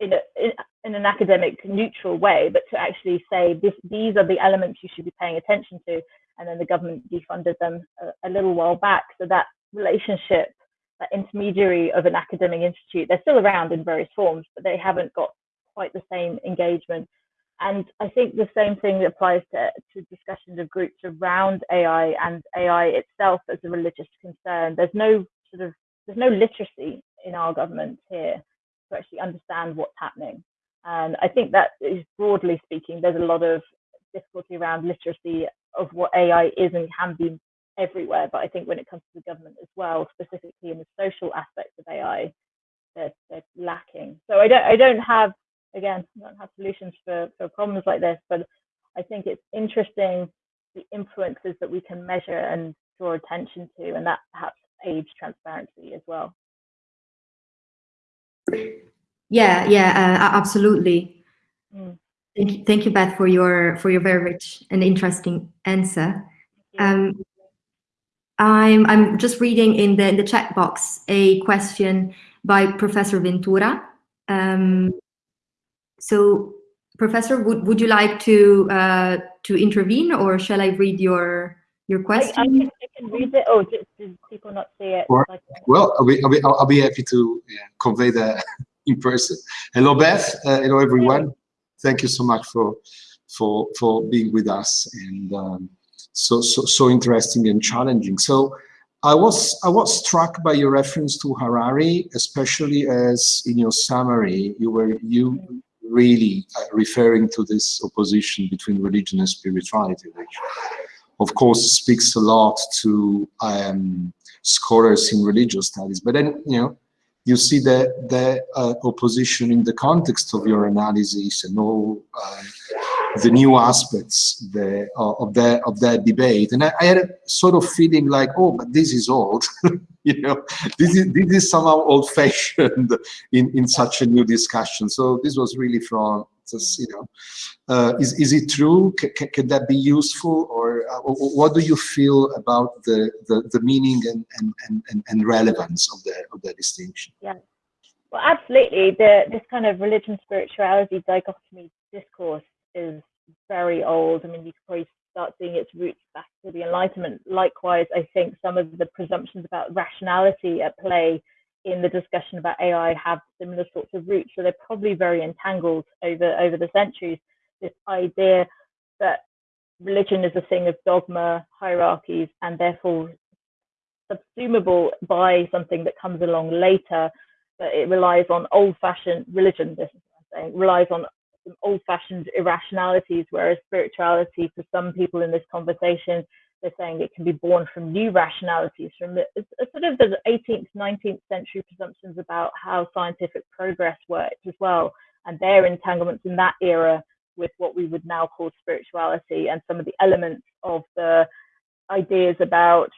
in, a, in, in, an academic neutral way, but to actually say this, these are the elements you should be paying attention to. And then the government defunded them a, a little while back. So that relationship, that intermediary of an academic institute, they're still around in various forms, but they haven't got quite the same engagement. And I think the same thing applies to, to discussions of groups around AI and AI itself as a religious concern. There's no sort of there's no literacy in our government here to actually understand what's happening. And I think that is broadly speaking, there's a lot of difficulty around literacy of what AI is and can be everywhere. But I think when it comes to the government as well, specifically in the social aspects of AI, they're, they're lacking. So I don't I don't have again, I don't have solutions for, for problems like this, but I think it's interesting the influences that we can measure and draw attention to, and that perhaps aids transparency as well. Yeah, yeah, uh, absolutely. Mm. Thank you, thank you, Beth, for your for your very rich and interesting answer. Um, I'm I'm just reading in the in the chat box a question by Professor Ventura. Um, so, Professor, would, would you like to uh, to intervene, or shall I read your your question? I, I, can, I can, read it. Oh, do, do people not see it? Or, well, I'll be, I'll be, I'll be happy to yeah, convey that in person. Hello, Beth. Uh, hello, everyone. Thank you so much for for for being with us and um, so so so interesting and challenging. So. I was I was struck by your reference to Harari, especially as in your summary you were you really uh, referring to this opposition between religion and spirituality, which of course speaks a lot to um, scholars in religious studies. But then, you know, you see the, the uh, opposition in the context of your analysis and all uh, the new aspects the, uh, of that of that debate. And I, I, had a sort of feeling like, oh, but this is old. you know, this is this is somehow old-fashioned in in such a new discussion. So this was really from just you know, uh, is is it true? C can that be useful, or uh, what do you feel about the the, the meaning and, and and and relevance of the of that distinction? Yeah. Well, absolutely. The, this kind of religion spirituality dichotomy discourse is very old. I mean, you could probably start seeing its roots back to the Enlightenment. Likewise, I think some of the presumptions about rationality at play in the discussion about AI have similar sorts of roots. So they're probably very entangled over over the centuries. This idea that religion is a thing of dogma, hierarchies, and therefore subsumable by something that comes along later. But it relies on old-fashioned religion. This is what I'm saying relies on old-fashioned irrationalities, whereas spirituality, for some people in this conversation, they're saying it can be born from new rationalities, from the, sort of the 18th, 19th century presumptions about how scientific progress works as well, and their entanglements in that era with what we would now call spirituality and some of the elements of the ideas about,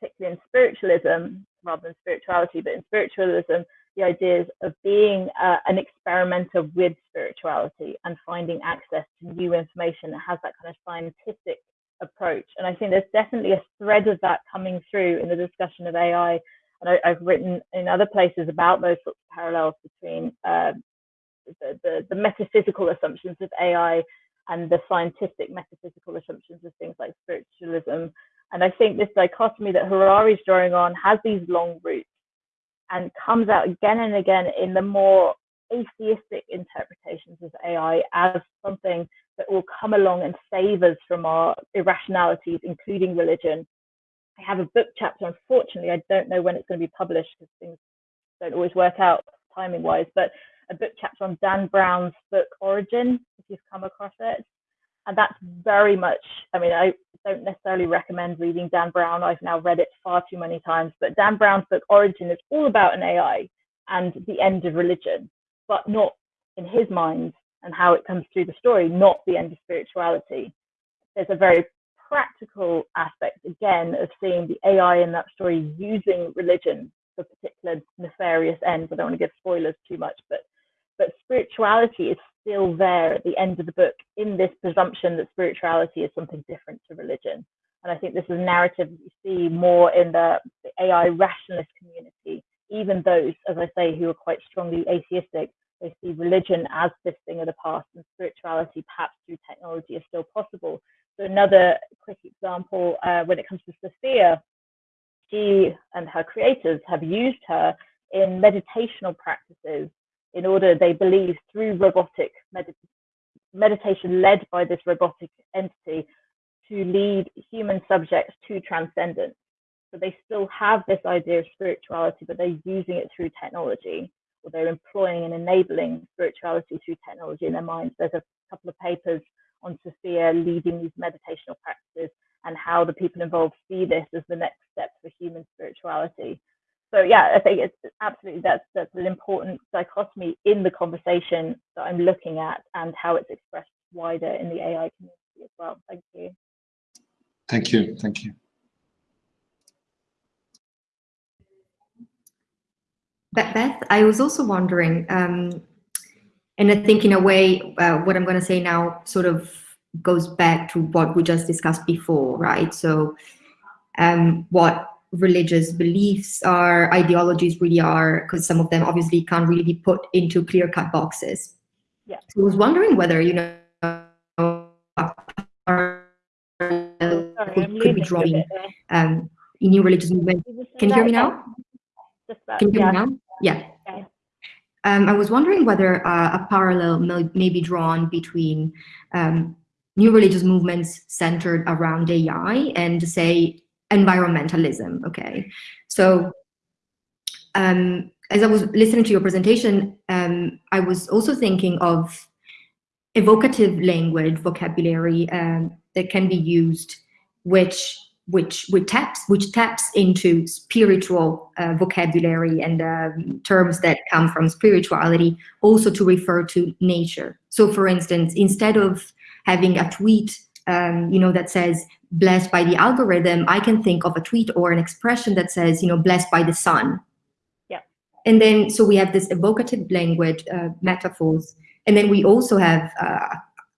particularly in spiritualism, rather than spirituality, but in spiritualism, the ideas of being uh, an experimenter with spirituality and finding access to new information that has that kind of scientific approach. And I think there's definitely a thread of that coming through in the discussion of AI. And I, have written in other places about those sorts of parallels between uh, the, the, the metaphysical assumptions of AI and the scientific metaphysical assumptions of things like spiritualism. And I think this dichotomy that Harari is drawing on has these long roots and comes out again and again in the more atheistic interpretations of AI as something that will come along and save us from our irrationalities, including religion. I have a book chapter, unfortunately, I don't know when it's going to be published because things don't always work out timing wise, but a book chapter on Dan Brown's book Origin, if you've come across it. And that's very much, I mean, I don't necessarily recommend reading Dan Brown. I've now read it far too many times, but Dan Brown's book Origin is all about an AI and the end of religion, but not in his mind and how it comes through the story, not the end of spirituality. There's a very practical aspect, again, of seeing the AI in that story using religion for particular nefarious ends. I don't want to give spoilers too much, but but spirituality is still there at the end of the book in this presumption that spirituality is something different to religion. And I think this is a narrative that you see more in the, the AI rationalist community, even those, as I say, who are quite strongly atheistic, they see religion as this thing of the past and spirituality perhaps through technology is still possible. So another quick example, uh, when it comes to Sophia, she and her creators have used her in meditational practices in order, they believe, through robotic med- meditation led by this robotic entity to lead human subjects to transcendence. So they still have this idea of spirituality, but they're using it through technology, or they're employing and enabling spirituality through technology in their minds. There's a couple of papers on Sophia leading these meditational practices and how the people involved see this as the next step for human spirituality so yeah, I think it's absolutely that's that's an important dichotomy in the conversation that I'm looking at and how it's expressed wider in the AI community as well. Thank you. Thank you. Thank you. Beth, I was also wondering, um, and I think in a way, uh, what I'm going to say now sort of goes back to what we just discussed before, right? So, um, what religious beliefs are, ideologies really are, because some of them obviously can't really be put into clear-cut boxes. Yeah. So I was wondering whether, you know, Sorry, could, could be drawing um, in new religious movement. Can you hear me now? Can you hear yeah. me now? Yeah. Okay. Um, I was wondering whether uh, a parallel may, may be drawn between um, new religious movements centered around AI and say environmentalism, okay? So um, as I was listening to your presentation, um, I was also thinking of evocative language, vocabulary um, that can be used, which which which taps which taps into spiritual uh, vocabulary and um, terms that come from spirituality, also to refer to nature. So, for instance, instead of having a tweet, um, you know, that says blessed by the algorithm, I can think of a tweet or an expression that says, you know, blessed by the sun. Yeah. And then, so we have this evocative language, uh, metaphors, and then we also have uh,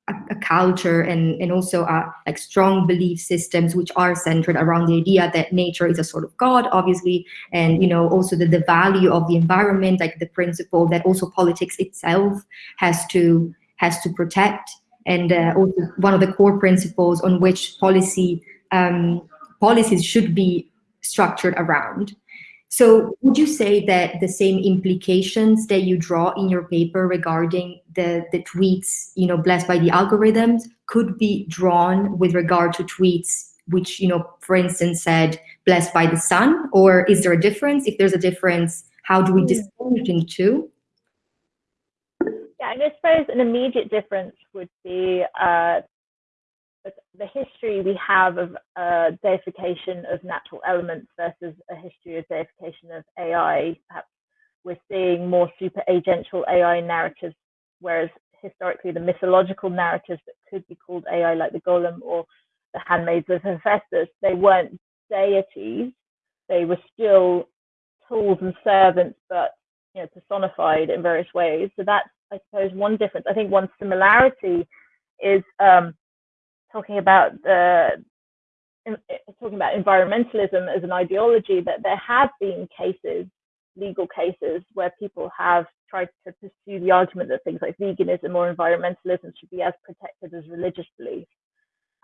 a, a, culture and and also uh, like strong belief systems which are centered around the idea that nature is a sort of god, obviously, and you know also the, the value of the environment, like the principle that also politics itself has to has to protect and uh, also one of the core principles on which policy um, policies should be structured around. So would you say that the same implications that you draw in your paper regarding the, the tweets, you know, blessed by the algorithms could be drawn with regard to tweets which, you know, for instance, said blessed by the sun? Or is there a difference? If there's a difference, how do we distinguish the two? And I suppose an immediate difference would be uh, the history we have of uh, deification of natural elements versus a history of deification of AI. Perhaps we're seeing more super agential AI narratives, whereas historically the mythological narratives that could be called AI, like the Golem or the handmaids of Hephaestus, they weren't deities. They were still tools and servants, but you know, personified in various ways. So that's, I suppose, one difference. I think one similarity is um, talking about the talking about environmentalism as an ideology. That there have been cases, legal cases, where people have tried to pursue the argument that things like veganism or environmentalism should be as protected as religious beliefs.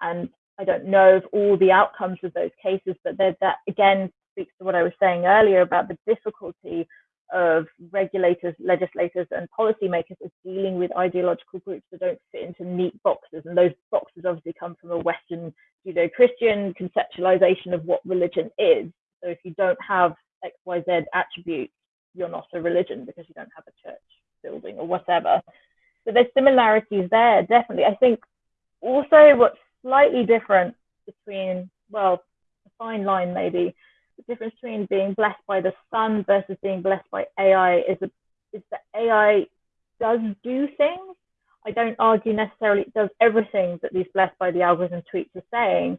And I don't know of all the outcomes of those cases, but that again speaks to what I was saying earlier about the difficulty of regulators, legislators, and policymakers is dealing with ideological groups that don't fit into neat boxes. And those boxes obviously come from a Western Judeo Christian conceptualization of what religion is. So if you don't have XYZ attributes, you're not a religion because you don't have a church building or whatever. So there's similarities there, definitely. I think also what's slightly different between, well, a fine line maybe, the difference between being blessed by the sun versus being blessed by AI is, a, is that AI does do things. I don't argue necessarily it does everything that these blessed by the algorithm tweets are saying,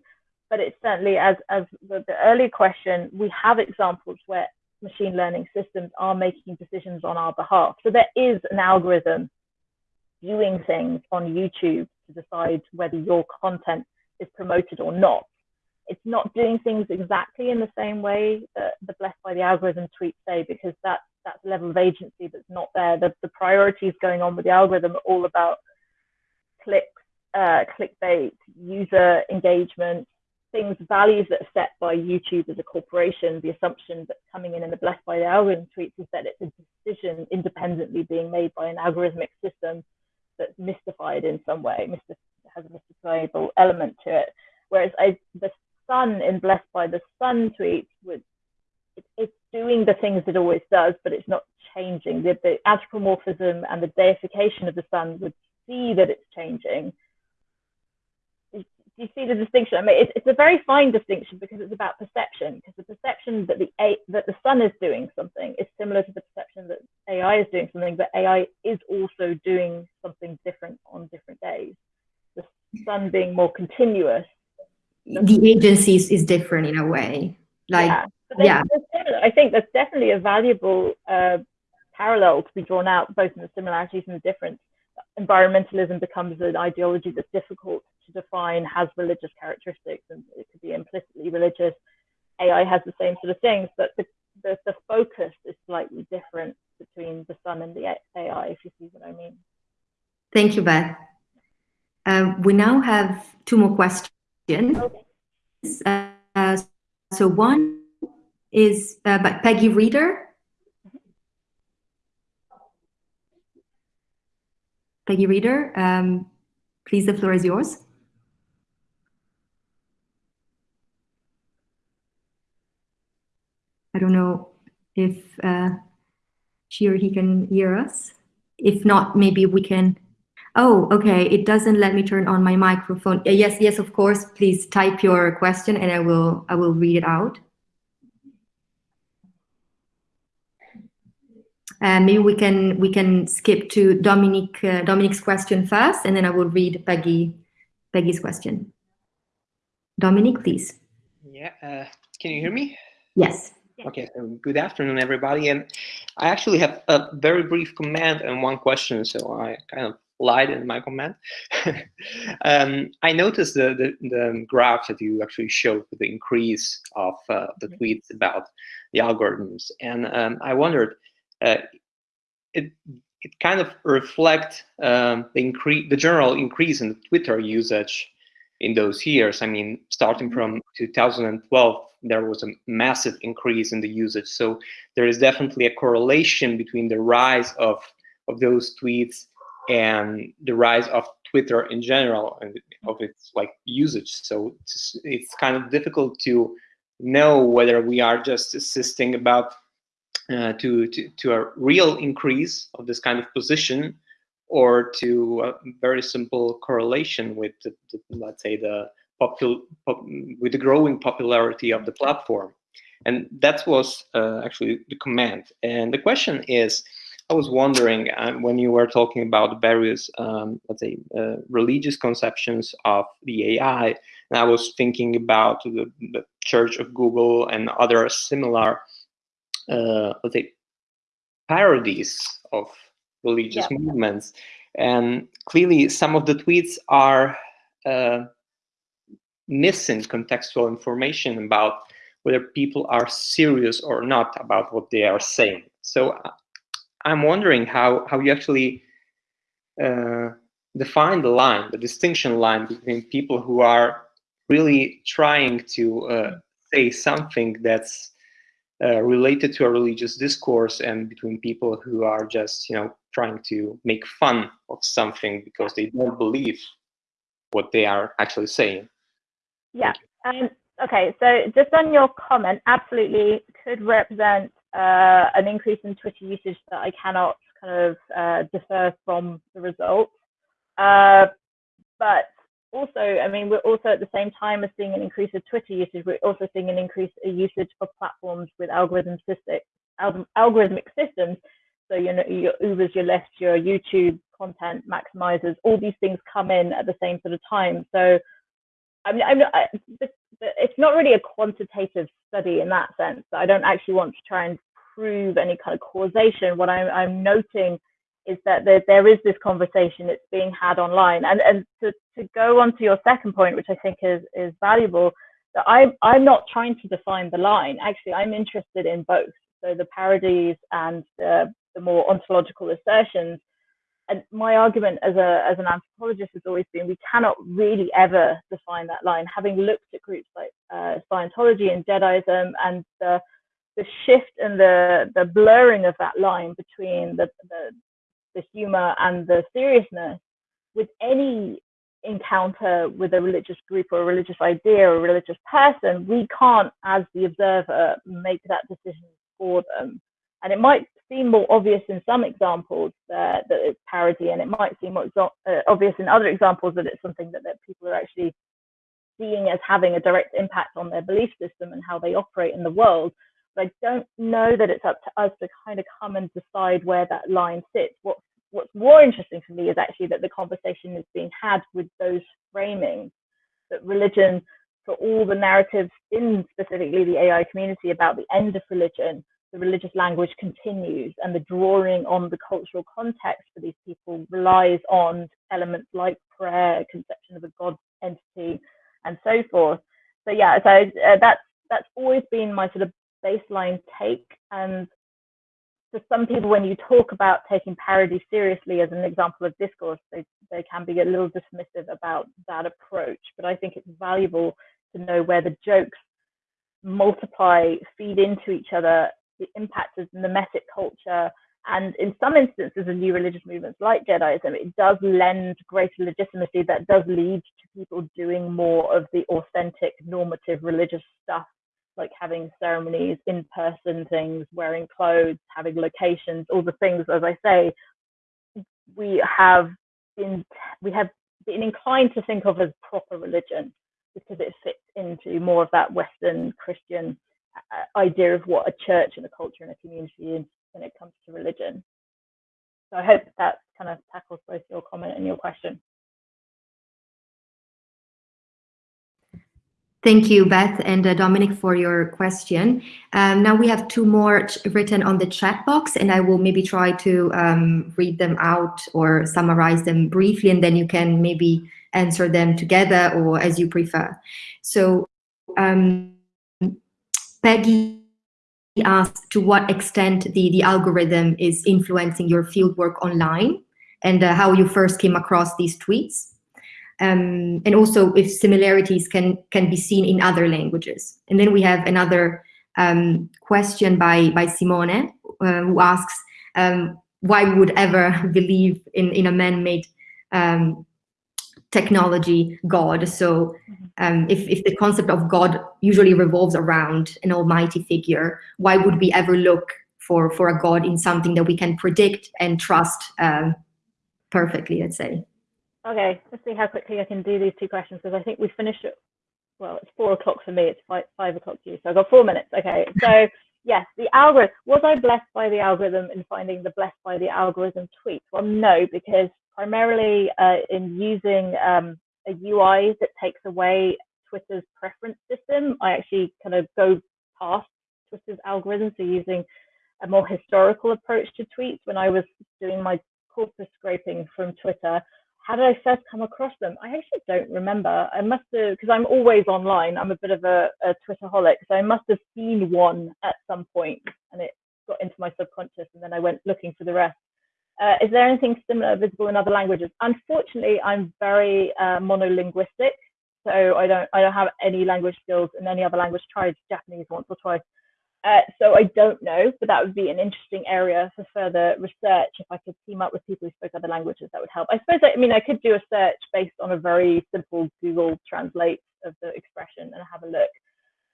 but it's certainly, as, as the, the earlier question, we have examples where machine learning systems are making decisions on our behalf. So there is an algorithm viewing things on YouTube to decide whether your content is promoted or not it's not doing things exactly in the same way that the blessed by the algorithm tweets say because that that's a level of agency that's not there. The, the priorities going on with the algorithm are all about clicks, uh, clickbait, user engagement, things, values that are set by YouTube as a corporation. The assumption that's coming in in the blessed by the algorithm tweets is that it's a decision independently being made by an algorithmic system that's mystified in some way, has a mystifiable element to it. Whereas I, the sun in Blessed by the Sun tweet with it, it's doing the things it always does, but it's not changing. The, the anthropomorphism and the deification of the sun would see that it's changing. Do you see the distinction? I mean, it's, it's a very fine distinction because it's about perception. Because the perception that the A, that the sun is doing something is similar to the perception that AI is doing something, but AI is also doing something different on different days. The sun being more continuous the agencies is different in a way. Like, yeah, yeah. I think that's definitely a valuable uh, parallel to be drawn out, both in the similarities and the difference. Environmentalism becomes an ideology that's difficult to define, has religious characteristics, and it could be implicitly religious. AI has the same sort of things, but the, the, the focus is slightly different between the sun and the AI, if you see what I mean. Thank you, Beth. Um, we now have two more questions. Uh, so one is uh, by Peggy Reader. Peggy Reader, um, please, the floor is yours. I don't know if uh, she or he can hear us. If not, maybe we can Oh, okay. It doesn't let me turn on my microphone. Yes, yes, of course. Please type your question and I will I will read it out. Uh, maybe we can we can skip to Dominic uh, Dominic's question first, and then I will read Peggy Peggy's question. Dominic, please. Yeah. Uh, can you hear me? Yes. Okay. So good afternoon, everybody. And I actually have a very brief comment and one question, so I kind of light in my comment. um, I noticed the, the, the, graph that you actually showed with the increase of uh, the tweets about the algorithms. And um, I wondered, uh, it, it kind of reflect um, the increase, the general increase in Twitter usage in those years. I mean, starting mm-hmm. from 2012, there was a massive increase in the usage. So there is definitely a correlation between the rise of of those tweets and the rise of Twitter in general and of its like usage. So it's, it's kind of difficult to know whether we are just assisting about uh, to, to, to a real increase of this kind of position or to a very simple correlation with the, the, let's say the popul pop, with the growing popularity of the platform and that was uh, actually the command and the question is I was wondering uh, when you were talking about various, um, let's say, uh, religious conceptions of the AI, and I was thinking about the, the Church of Google and other similar, uh, let's say, parodies of religious yeah. movements. And clearly, some of the tweets are uh, missing contextual information about whether people are serious or not about what they are saying. So uh, I'm wondering how, how you actually uh, define the line, the distinction line between people who are really trying to uh, say something that's uh, related to a religious discourse and between people who are just, you know, trying to make fun of something because they don't believe what they are actually saying. Yeah. Um, okay. So just on your comment, absolutely could represent uh, an increase in Twitter usage that I cannot kind of uh, defer from the results. Uh, but also, I mean, we're also at the same time as seeing an increase of Twitter usage, we're also seeing an increase in usage of platforms with algorithmic, algorithmic systems. So, you know, your Ubers, your Lyft, your YouTube content maximizers, all these things come in at the same sort of time. So, I mean, I'm not, I, it's not really a quantitative study in that sense. I don't actually want to try and prove any kind of causation. What I'm, I'm noting is that there, there is this conversation that's being had online. And, and to, to go on to your second point, which I think is, is valuable, that I'm, I'm not trying to define the line. Actually, I'm interested in both. So the parodies and the, the more ontological assertions my argument as a as an anthropologist has always been we cannot really ever define that line. Having looked at groups like uh, Scientology and Jediism and the the shift and the the blurring of that line between the the, the humor and the seriousness with any encounter with a religious group or a religious idea or a religious person, we can't, as the observer, make that decision for them. And it might seem more obvious in some examples that, that it's parody, and it might seem more uh, obvious in other examples that it's something that, that people are actually seeing as having a direct impact on their belief system and how they operate in the world. But I don't know that it's up to us to kind of come and decide where that line sits. What's what's more interesting for me is actually that the conversation is being had with those framings that religion for all the narratives in specifically the AI community about the end of religion the religious language continues and the drawing on the cultural context for these people relies on elements like prayer, conception of a God entity, and so forth. So yeah, so uh, that's that's always been my sort of baseline take. And for some people, when you talk about taking parody seriously as an example of discourse, they they can be a little dismissive about that approach. But I think it's valuable to know where the jokes multiply, feed into each other, the impact of the Memetic culture. And in some instances of new religious movements like Jediism, it does lend greater legitimacy that does lead to people doing more of the authentic normative religious stuff, like having ceremonies, in person things, wearing clothes, having locations, all the things, as I say, we have been, we have been inclined to think of as proper religion because it fits into more of that Western Christian idea of what a church and a culture and a community is when it comes to religion. So I hope that kind of tackles both your comment and your question. Thank you, Beth and uh, Dominic, for your question. Um, now we have two more written on the chat box, and I will maybe try to um, read them out or summarize them briefly, and then you can maybe answer them together or as you prefer. So um, Peggy asked to what extent the, the algorithm is influencing your fieldwork online and uh, how you first came across these tweets. Um, and also if similarities can, can be seen in other languages. And then we have another um, question by, by Simone, uh, who asks um, why would ever believe in, in a man-made um, technology God. So um, if, if the concept of God usually revolves around an almighty figure, why would we ever look for, for a God in something that we can predict and trust um, perfectly, let's say? Okay, let's see how quickly I can do these two questions because I think we finished it. Well, it's four o'clock for me. It's five, five o'clock for you. So I've got four minutes. Okay. So yes, the algorithm. Was I blessed by the algorithm in finding the blessed by the algorithm tweet? Well, no, because primarily uh, in using um, a UI that takes away Twitter's preference system, I actually kind of go past Twitter's algorithms So using a more historical approach to tweets when I was doing my corpus scraping from Twitter. How did I first come across them? I actually don't remember. I must have, because I'm always online. I'm a bit of a, a Twitterholic, so I must have seen one at some point, and it got into my subconscious, and then I went looking for the rest. Uh, is there anything similar visible in other languages? Unfortunately, I'm very uh, monolinguistic, so I don't I don't have any language skills in any other language. Tried Japanese once or twice, uh, so I don't know, but that would be an interesting area for further research. If I could team up with people who spoke other languages, that would help. I suppose, I, mean, I could do a search based on a very simple Google Translate of the expression and have a look.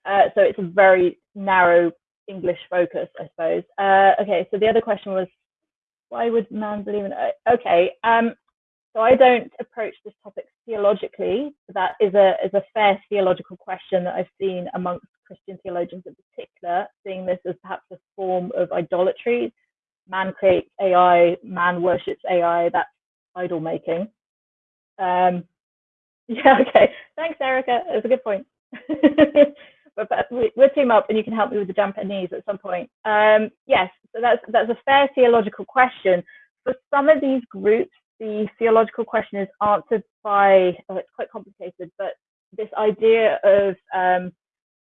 Uh, so it's a very narrow English focus, I suppose. Uh, okay, so the other question was, why would man believe in it? Okay, um, so I don't approach this topic theologically. That is a is a fair theological question that I've seen amongst Christian theologians in particular, seeing this as perhaps a form of idolatry. Man creates AI, man worships AI, that's idol making. Um, yeah, okay. Thanks, Erica. That's a good point. but, but we, will team up and you can help me with the Japanese at some point. Um, yes, so that's, that's a fair theological question. For some of these groups, the theological question is answered by, oh, it's quite complicated, but this idea of um,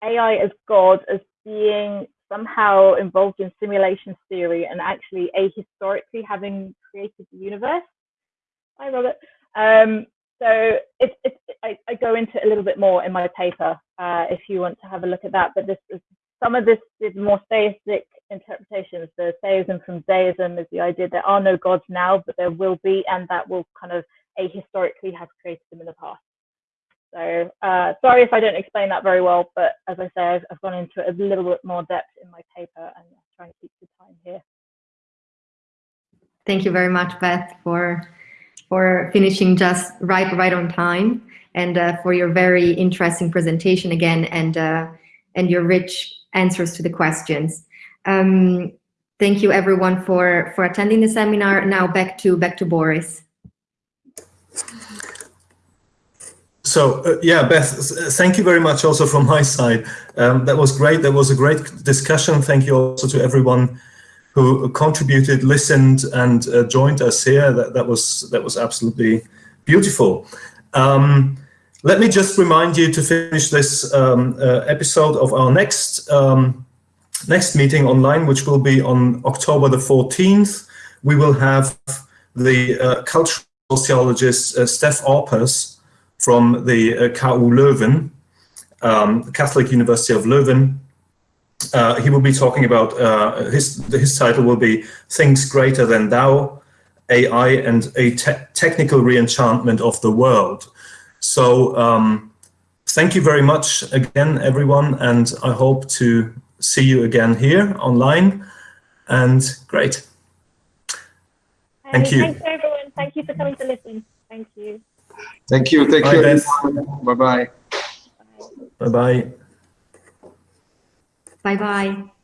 AI as God as being somehow involved in simulation theory and actually ahistorically having created the universe. Hi, Robert. Um, so it's, it's, I, I, go into it a little bit more in my paper uh, if you want to have a look at that. But this is, some of this is more theistic interpretations. The theism from deism is the idea there are no gods now, but there will be, and that will kind of ahistorically have created them in the past. So uh, sorry if I don't explain that very well, but as I say, I've, I've gone into it a little bit more depth in my paper and I'm trying to keep the time here. Thank you very much, Beth, for for finishing just right right on time and uh, for your very interesting presentation again and uh, and your rich answers to the questions. Um, thank you everyone for for attending the seminar. Now back to back to Boris. So uh, yeah, Beth, thank you very much also from my side. Um, that was great. That was a great discussion. Thank you also to everyone who contributed, listened, and uh, joined us here. That, that was that was absolutely beautiful. Um, let me just remind you to finish this um, uh, episode of our next um, next meeting online, which will be on October the 14th. We will have the uh, cultural sociologist uh, Stef Aupers from the uh, KU Leuven, um, Catholic University of Leuven. Uh, he will be talking about, uh, his, his title will be Things Greater Than Thou, AI and a te Technical Reenchantment of the World. So um, thank you very much again, everyone, and I hope to see you again here online. And great. Thank you. Thanks, everyone. Thank you for coming to listen. Thank you. Thank you. Thank Bye, you. Bye-bye. Bye-bye. Bye-bye.